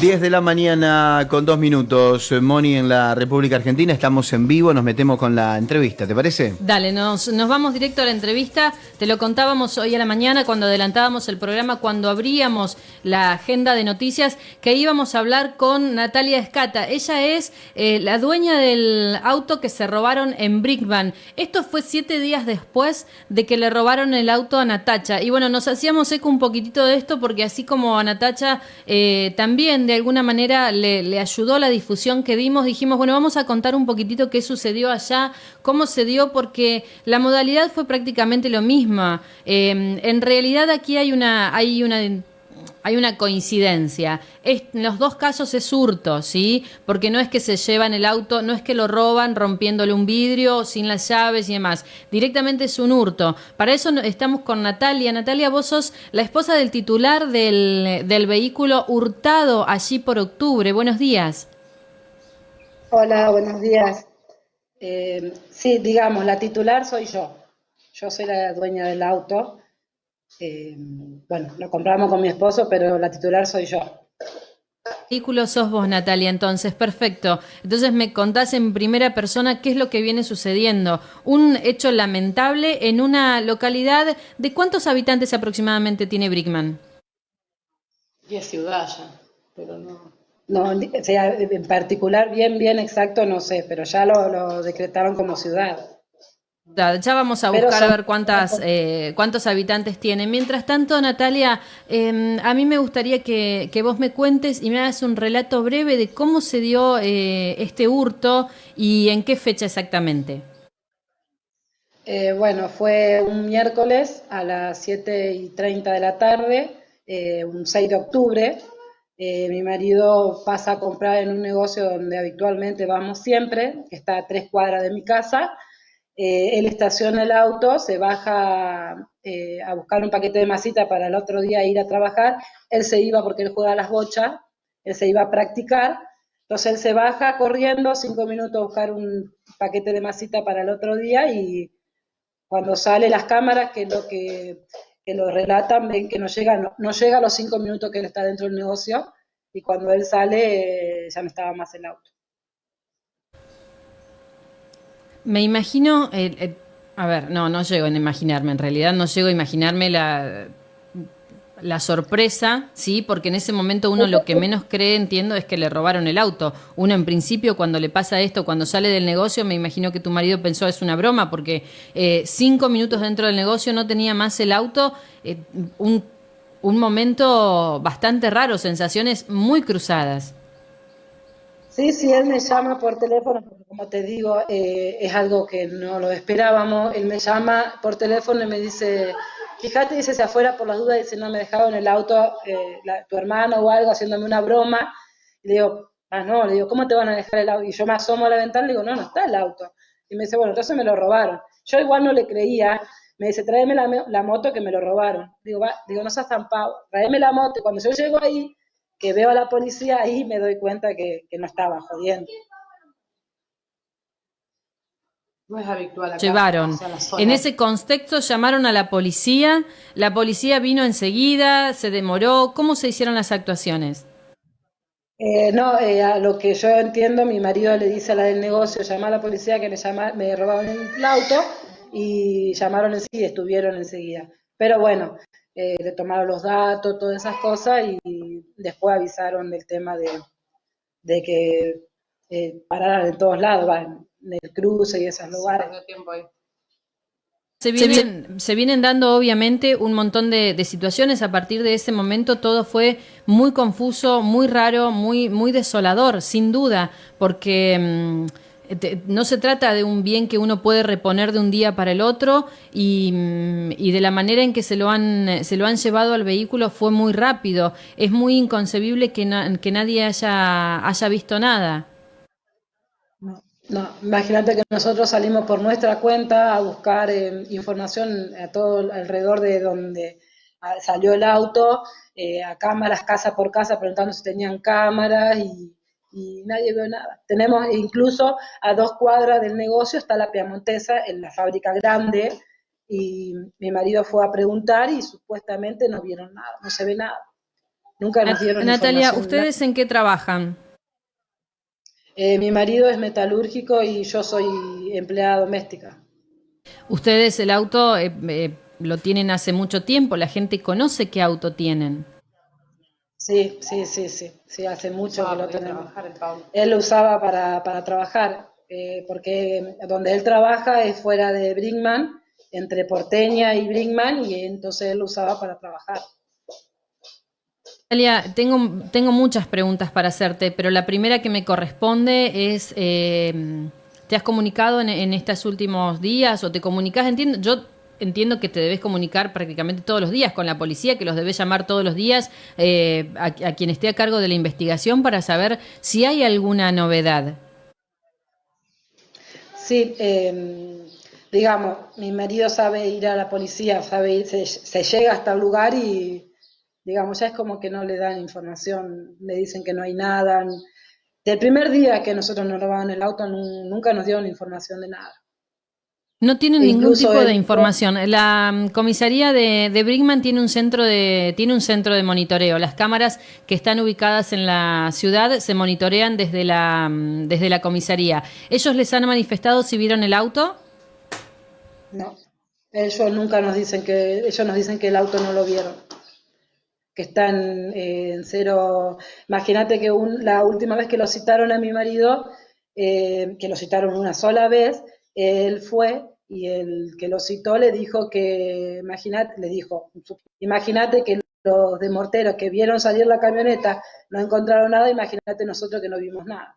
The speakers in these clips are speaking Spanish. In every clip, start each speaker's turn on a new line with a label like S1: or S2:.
S1: 10 de la mañana con dos minutos, Moni, en la República Argentina. Estamos en vivo, nos metemos con la entrevista, ¿te parece?
S2: Dale, nos, vamos directo a la entrevista. Te lo contábamos hoy a la mañana cuando adelantábamos el programa, cuando abríamos la agenda de noticias, que íbamos a hablar con Natalia Escata. Ella es eh, la dueña del auto que se robaron en Brickman. Esto fue siete días después de que le robaron el auto a Natacha. Y bueno, nos hacíamos eco un poquitito de esto porque así como a Natacha eh, también de alguna manera le, ayudó la difusión que dimos, dijimos, bueno, vamos a contar un poquitito qué sucedió allá, cómo se dio, porque la modalidad fue prácticamente lo mismo. Eh, en realidad aquí hay una, hay una hay una coincidencia. en los dos casos es hurto, ¿sí? Porque no es que se llevan el auto, no es que lo roban rompiéndole un vidrio, sin las llaves y demás. Directamente es un hurto. Para eso estamos con Natalia. Natalia, vos sos la esposa del titular del, vehículo hurtado allí por octubre. Buenos días.
S3: Hola, buenos días. Eh, sí, digamos, la titular soy yo. Yo soy la dueña del auto. Eh, bueno, lo compramos con mi esposo, pero la titular soy yo.
S2: Vehículo sos vos, Natalia, entonces, perfecto. Entonces me contás en primera persona qué es lo que viene sucediendo. Un hecho lamentable en una localidad de cuántos habitantes aproximadamente tiene Brickman.
S3: Diez ciudades ya, pero no. No, en particular, bien, bien exacto, no sé, pero ya lo decretaron como ciudad.
S2: Ya vamos a buscar a ver cuántas, eh, cuántos habitantes tiene. Mientras tanto, Natalia, em, a mí me gustaría que, vos me cuentes y me hagas un relato breve de cómo se dio eh, este hurto y en qué fecha exactamente.
S3: Eh, bueno, fue un miércoles a las 7 y 30 de la tarde, un 6 de octubre. mi marido pasa a comprar en un negocio donde habitualmente vamos siempre, que está a tres cuadras de mi casa eh, él estaciona el auto, se baja eh, a buscar un paquete de masita para el otro día ir a trabajar. Él se iba porque él juega a las bochas, él se iba a practicar. Entonces él se baja corriendo, cinco minutos a buscar un paquete de masita para el otro día y cuando sale las cámaras, que lo que, lo relatan, ven que no llega, no, llega a los cinco minutos que él está dentro del negocio y cuando él sale eh, ya no estaba más el auto.
S2: Me imagino, a ver, no, no llego a imaginarme, en realidad no llego a imaginarme la, la sorpresa, ¿sí? Porque en ese momento uno lo que menos cree, entiendo, es que le robaron el auto. Uno en principio cuando le pasa esto, cuando sale del negocio, me imagino que tu marido pensó es una broma, porque eh, cinco minutos dentro del negocio no tenía más el auto, eh, un, un momento bastante raro, sensaciones muy cruzadas.
S3: Sí, sí, él me llama por teléfono, porque como te digo, eh, es algo que no lo esperábamos. Él me llama por teléfono y me dice, fíjate, dice, se afuera por las dudas, dice, no me dejaba en el auto eh, tu hermano o algo, haciéndome una broma. Y le digo, ah, no, le digo, ¿cómo te van a dejar el auto? Y yo me asomo a la ventana y le digo, no, no está el auto. Y me dice, bueno, entonces me lo robaron. Yo igual no le creía. Me dice, tráeme la, moto que me lo robaron. Digo, digo, no seas tan pavo, tráeme la moto. Y cuando yo llego ahí, que veo a la policía ahí me doy cuenta que, no estaba jodiendo.
S2: No es habitual Llevaron. En ese contexto llamaron a la policía, la policía vino enseguida, se demoró. ¿Cómo se hicieron las actuaciones?
S3: Eh, no, eh, a lo que yo entiendo, mi marido le dice a la del negocio, llama a la policía que me, llama, me robaron el auto y llamaron enseguida, estuvieron enseguida. Pero bueno, eh, le tomaron los datos, todas esas cosas y después avisaron del tema de, de que eh, pararan en todos lados, en el cruce y esos lugares.
S2: Se vienen, se vienen dando obviamente un montón de, de, situaciones. A partir de ese momento todo fue muy confuso, muy raro, muy, muy desolador, sin duda, porque... Mm, no se trata de un bien que uno puede reponer de un día para el otro y, mm, y, de la manera en que se lo han se lo han llevado al vehículo fue muy rápido. Es muy inconcebible que, que nadie haya, haya visto nada.
S3: No, imagínate que nosotros salimos por nuestra cuenta a buscar eh, información a todo alrededor de donde ah, salió el auto, eh, a cámaras, casa por casa, preguntando si tenían cámaras y y nadie vio nada. Tenemos incluso a dos cuadras del negocio está la Piamontesa en la fábrica grande y mi marido fue a preguntar y supuestamente no vieron nada, no se ve nada. Nunca nos dieron
S2: Natalia, ¿ustedes en qué trabajan?
S3: Eh, mi marido es metalúrgico y yo soy empleada doméstica.
S2: ¿Ustedes el auto eh, eh, lo tienen hace mucho tiempo? ¿La gente conoce qué auto tienen?
S3: Sí, sí, sí, sí, sí, hace mucho que lo tenemos. Él lo usaba para, para trabajar, porque donde él trabaja es fuera de Brinkman, entre Porteña y Brinkman, y entonces él lo usaba para trabajar.
S2: Natalia, tengo, tengo muchas preguntas para hacerte, pero la primera que me corresponde es, eh, ¿te has comunicado en, estos últimos días o te comunicas? Entiendo, yo entiendo que te debes comunicar prácticamente todos los días con la policía, que los debes llamar todos los días eh, a, quien esté a cargo de la investigación para saber si hay alguna novedad.
S3: Sí, em, digamos, mi marido sabe ir a la policía, sabe ir, se llega hasta el lugar y digamos, ya es como que no le dan información, le dicen que no hay nada. Del primer día que nosotros nos robaban el auto, nunca nos dieron información de nada.
S2: No tienen ningún tipo de información. La mm, comisaría de, de, Brinkman tiene un centro de tiene un centro de monitoreo. Las cámaras que están ubicadas en la ciudad se monitorean desde la mm, desde la comisaría. ¿Ellos les han manifestado si vieron el auto?
S3: No. Ellos nunca nos dicen que ellos nos dicen que el auto no lo vieron que están eh, en cero. Imagínate que la última vez que lo citaron a mi marido, eh, que lo citaron una sola vez, él fue y el que lo citó le dijo que, imagínate, le dijo, imagínate que los de Morteros que vieron salir la camioneta no encontraron nada, imagínate nosotros que no vimos nada.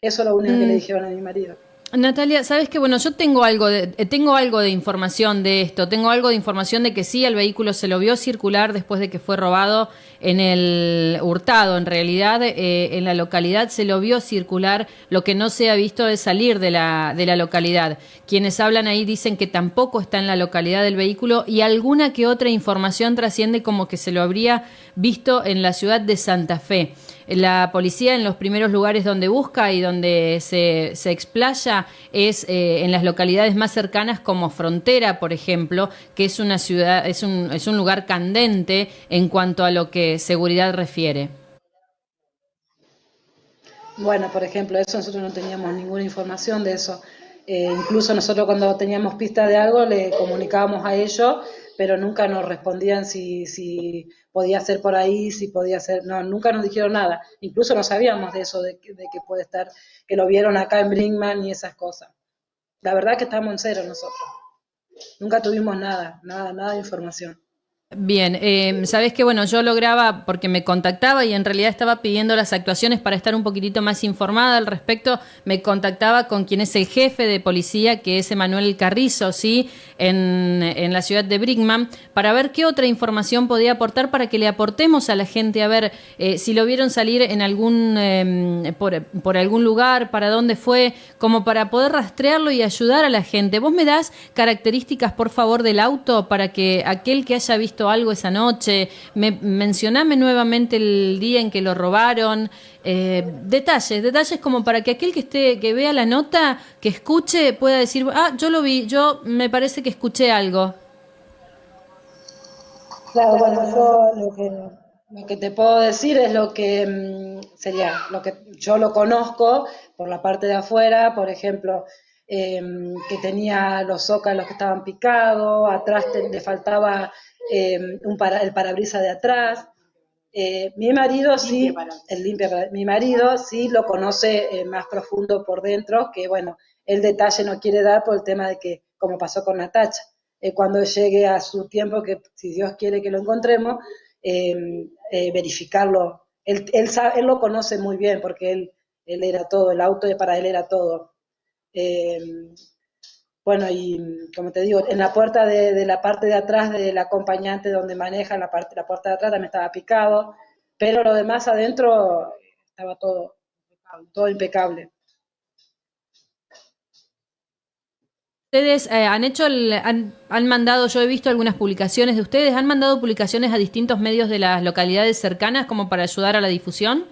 S3: Eso es lo único que le mm. dijeron a mi marido.
S2: Natalia, sabes que bueno, yo tengo algo de eh, tengo algo de información de esto, tengo algo de información de que sí el vehículo se lo vio circular después de que fue robado en el hurtado. En realidad, eh, en la localidad se lo vio circular. Lo que no se ha visto es salir de la de la localidad. Quienes hablan ahí dicen que tampoco está en la localidad del vehículo y alguna que otra información trasciende como que se lo habría visto en la ciudad de Santa Fe. La policía en los primeros lugares donde busca y donde se, se explaya es eh, en las localidades más cercanas como Frontera, por ejemplo, que es una ciudad, es un, es un lugar candente en cuanto a lo que seguridad refiere.
S3: Bueno, por ejemplo, eso nosotros no teníamos ninguna información de eso. Eh, incluso nosotros cuando teníamos pista de algo le comunicábamos a ellos, pero nunca nos respondían si, podía ser por ahí, si podía ser, no, nunca nos dijeron nada, incluso no sabíamos de eso, de, que puede estar, que lo vieron acá en Brinkman y esas cosas. La verdad que estamos en cero nosotros. Nunca tuvimos nada, nada, nada de información.
S2: Bien, eh, sabes que bueno, yo lograba porque me contactaba y en realidad estaba pidiendo las actuaciones para estar un poquitito más informada al respecto. Me contactaba con quien es el jefe de policía, que es Emanuel Carrizo, sí, en, en la ciudad de Brickman, para ver qué otra información podía aportar para que le aportemos a la gente a ver eh, si lo vieron salir en algún em, por, por algún lugar, para dónde fue, como para poder rastrearlo y ayudar a la gente. Vos me das características, por favor, del auto para que aquel que haya visto algo esa noche? Me, mencioname nuevamente el día en que lo robaron. Eh, detalles, detalles como para que aquel que esté, que vea la nota, que escuche, pueda decir, ah, yo lo vi, yo me parece que escuché algo.
S3: Claro, bueno, yo lo que, lo que te puedo decir es lo que mm, sería, lo que yo lo conozco por la parte de afuera, por ejemplo, em, que tenía los zócalos que estaban picados, atrás le faltaba eh, un para, el parabrisas de atrás. Eh, mi marido sí, el limpia, mi marido sí lo conoce eh, más profundo por dentro, que bueno, el detalle no quiere dar por el tema de que, como pasó con Natacha, cuando llegue a su tiempo, que si Dios quiere que lo encontremos, verificarlo. Él, él, sabe, él, lo conoce muy bien porque él, él era todo, el auto para él era todo. Bueno, y como te digo, en la puerta de, la parte de atrás del acompañante donde maneja la, parte, la puerta de atrás también estaba picado, pero lo demás adentro estaba todo, todo impecable.
S2: Ustedes eh, han hecho, han, han, mandado, yo he visto algunas publicaciones de ustedes, han mandado publicaciones a distintos medios de las localidades cercanas como para ayudar a la difusión.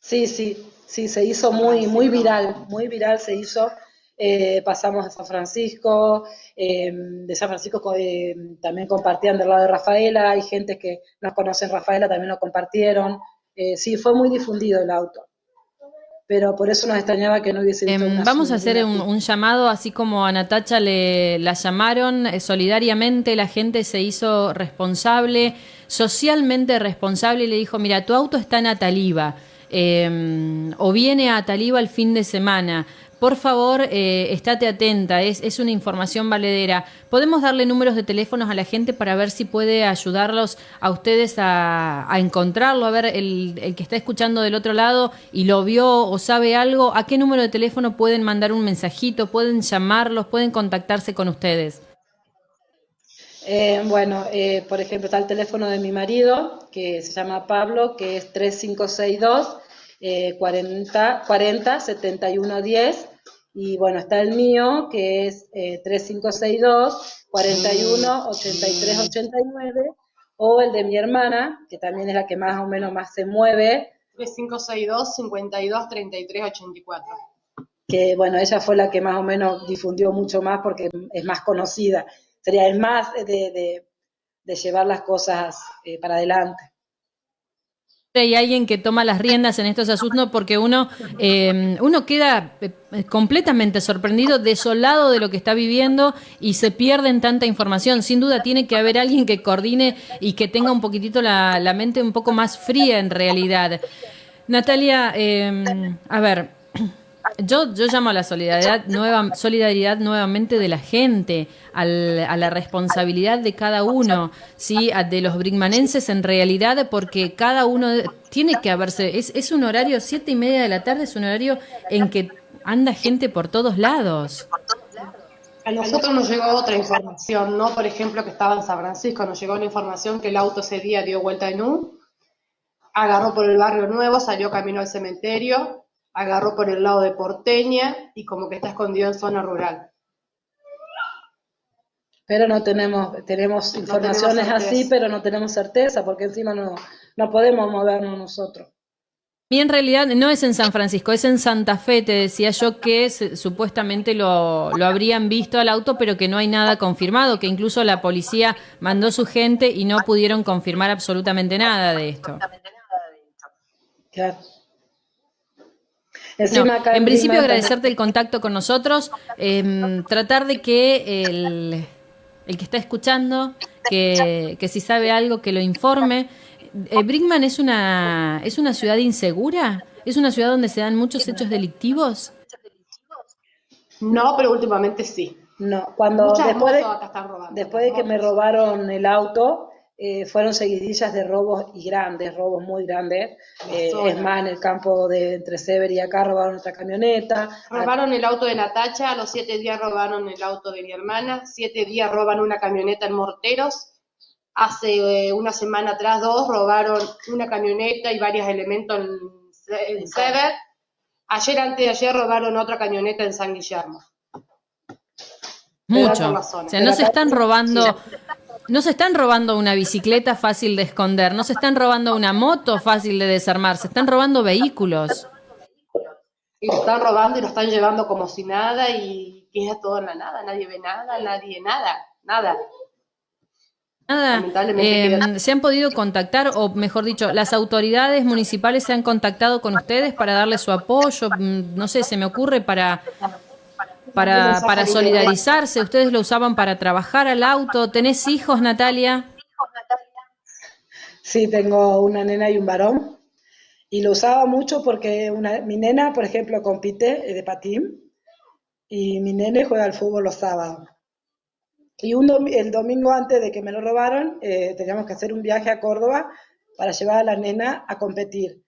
S3: Sí, sí, sí, se hizo muy, muy viral, muy viral se hizo eh, pasamos a San Francisco, eh, de San Francisco eh, también compartían del lado de Rafaela, hay gente que no conocen Rafaela, también lo compartieron. sí, fue muy difundido el auto. Pero por eso nos extrañaba que no hubiese
S2: em, Vamos a hacer un, llamado, así como a Natacha le la llamaron, solidariamente la gente se hizo responsable, socialmente responsable, y le dijo, mira, tu auto está en Ataliba, em, o viene a Ataliba el fin de semana, por favor, eh, estate atenta, es, una información valedera. ¿Podemos darle números de teléfonos a la gente para ver si puede ayudarlos a ustedes a, encontrarlo? A ver, el, el, que está escuchando del otro lado y lo vio o sabe algo, ¿a qué número de teléfono pueden mandar un mensajito? ¿Pueden llamarlos? ¿Pueden contactarse con ustedes?
S3: Eh, bueno, eh, por ejemplo, está el teléfono de mi marido, que se llama Pablo, que es 3562. 40, 40 71 10 y bueno, está el mío que es 3562 41 83 89 o el de mi hermana, que también es la que más o menos más se mueve.
S4: 3562 52 33 84.
S3: Que bueno, ella fue la que más o menos difundió mucho más porque es más conocida. Sería el más de, de, llevar las cosas eh, para adelante
S2: hay alguien que toma las riendas en estos asuntos porque uno, eh, uno queda eh, completamente sorprendido, desolado de lo que está viviendo y se pierde en tanta información. Sin duda tiene que haber alguien que coordine y que tenga un poquitito la, mente un poco más fría en realidad. Natalia, eh, a ver, yo, yo llamo a la solidaridad, nueva, solidaridad nuevamente de la gente, a la responsabilidad de cada uno, ¿sí? de los brigmanenses en realidad, porque cada uno tiene que haberse, es, es un horario, siete y media de la tarde, es un horario en que anda gente por todos lados.
S4: A nosotros nos llegó otra información, ¿no? Por ejemplo, que estaba en San Francisco, nos llegó la información que el auto ese día dio vuelta en U, agarró por el barrio nuevo, salió camino al cementerio, agarró por el lado de Porteña y como que está escondido en zona rural.
S3: Pero no tenemos, tenemos informaciones así, pero no tenemos certeza, porque encima no, no podemos movernos nosotros.
S2: Y en realidad no es en San Francisco, es en Santa Fe, te decía yo que supuestamente lo, lo, habrían visto al auto, pero que no hay nada confirmado, que incluso la policía mandó su gente y no pudieron confirmar absolutamente nada de esto. Claro en principio agradecerte el contacto con nosotros, em, tratar de que el, el, que está escuchando, que, que, si sabe algo, que lo informe. Eh, Brinkman es una, es una ciudad insegura, es una ciudad donde se dan muchos hechos delictivos.
S4: No, pero últimamente sí.
S3: No, cuando después después de que me robaron el auto, eh, fueron seguidillas de robos y grandes, robos muy grandes. Eh, es más, en el campo de entre Sever y acá robaron otra camioneta.
S4: Robaron el auto de Natacha, a los siete días robaron el auto de mi hermana, siete días roban una camioneta en Morteros. Hace eh, una semana atrás, dos, robaron una camioneta y varios elementos en, Sever. Ayer, antes de ayer, robaron otra camioneta en San Guillermo.
S2: Mucho. O sea, no se están robando no se están robando una bicicleta fácil de esconder, no se están robando una moto fácil de desarmar, se están robando vehículos.
S4: Y lo están robando y lo están llevando como si nada y queda todo en la nada, nadie ve nada, nadie nada, nada.
S2: Nada, eh, ¿se han podido contactar, o mejor dicho, las autoridades municipales se han contactado con ustedes para darle su apoyo? Mm, no sé, se me ocurre para para, para solidarizarse. Ustedes lo usaban para trabajar al auto. ¿Tenés hijos, Natalia?
S3: Sí, tengo una nena y un varón. Y lo usaba mucho porque una, mi nena, por ejemplo, compite de patín y mi nene juega al fútbol los sábados. Y un el domingo antes de que me lo robaron, eh, teníamos que hacer un viaje a Córdoba para llevar a la nena a competir.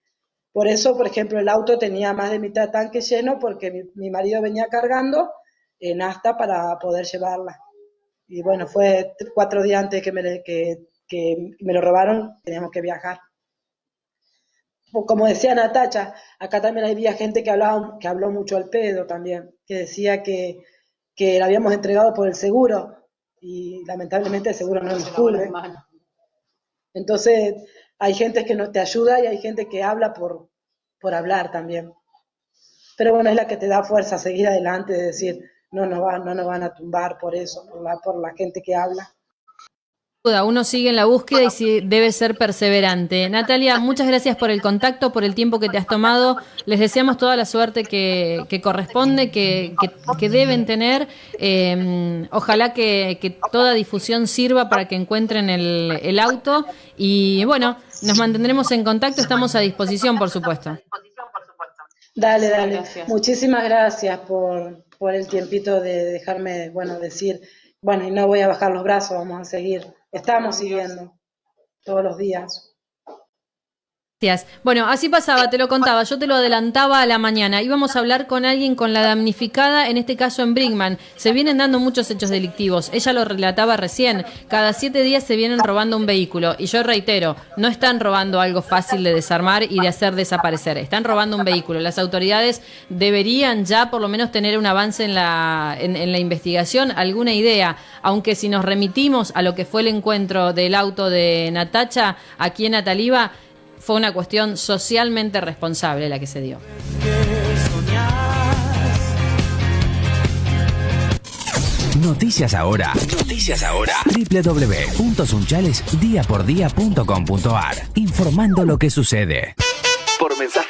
S3: Por eso, por ejemplo, el auto tenía más de mitad tanque lleno porque mi, marido venía cargando en asta para poder llevarla. Y bueno, fue cuatro días antes que me, que, me lo robaron, teníamos que viajar. Como decía Natacha, acá también había gente que, hablaba, que habló mucho al pedo también, que decía que, que la habíamos entregado por el seguro y lamentablemente el seguro no nos cubre. Entonces, hay gente que no te ayuda y hay gente que habla por, por hablar también. pero bueno, es la que te da fuerza a seguir adelante, de decir, no nos, va, no nos van a tumbar por eso, por la, por la gente que habla
S2: uno sigue en la búsqueda y debe ser perseverante. Natalia, muchas gracias por el contacto, por el tiempo que te has tomado. Les deseamos toda la suerte que, corresponde, que, deben tener. Em, ojalá que, toda difusión sirva para que encuentren el, auto. Y bueno, nos mantendremos en contacto, estamos a disposición, por supuesto.
S3: Dale, dale. Muchísimas gracias por, por el tiempito de dejarme, bueno, decir, bueno, y no voy a bajar los brazos, vamos a seguir Estamos siguiendo todos los días.
S2: Bueno, así pasaba, te lo contaba, yo te lo adelantaba a la mañana. Íbamos a hablar con alguien con la damnificada, en este caso en Brinkman. Se vienen dando muchos hechos delictivos. Ella lo relataba recién. Cada siete días se vienen robando un vehículo. Y yo reitero, no están robando algo fácil de desarmar y de hacer desaparecer. Están robando un vehículo. Las autoridades deberían ya por lo menos tener un avance en la, en la investigación, alguna idea. Aunque si nos remitimos a lo que fue el encuentro del auto de Natacha aquí en Ataliba, fue una cuestión socialmente responsable la que se dio.
S5: Noticias ahora. Noticias ahora. www.sunchalesdiapordía.com.ar Informando lo que sucede. Por mensaje